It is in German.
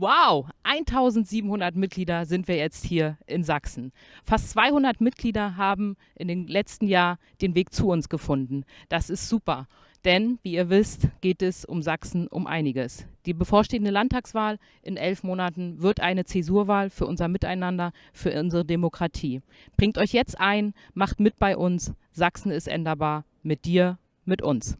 Wow, 1700 Mitglieder sind wir jetzt hier in Sachsen. Fast 200 Mitglieder haben in den letzten Jahr den Weg zu uns gefunden. Das ist super, denn wie ihr wisst, geht es um Sachsen um einiges. Die bevorstehende Landtagswahl in elf Monaten wird eine Zäsurwahl für unser Miteinander, für unsere Demokratie. Bringt euch jetzt ein, macht mit bei uns. Sachsen ist änderbar. Mit dir, mit uns.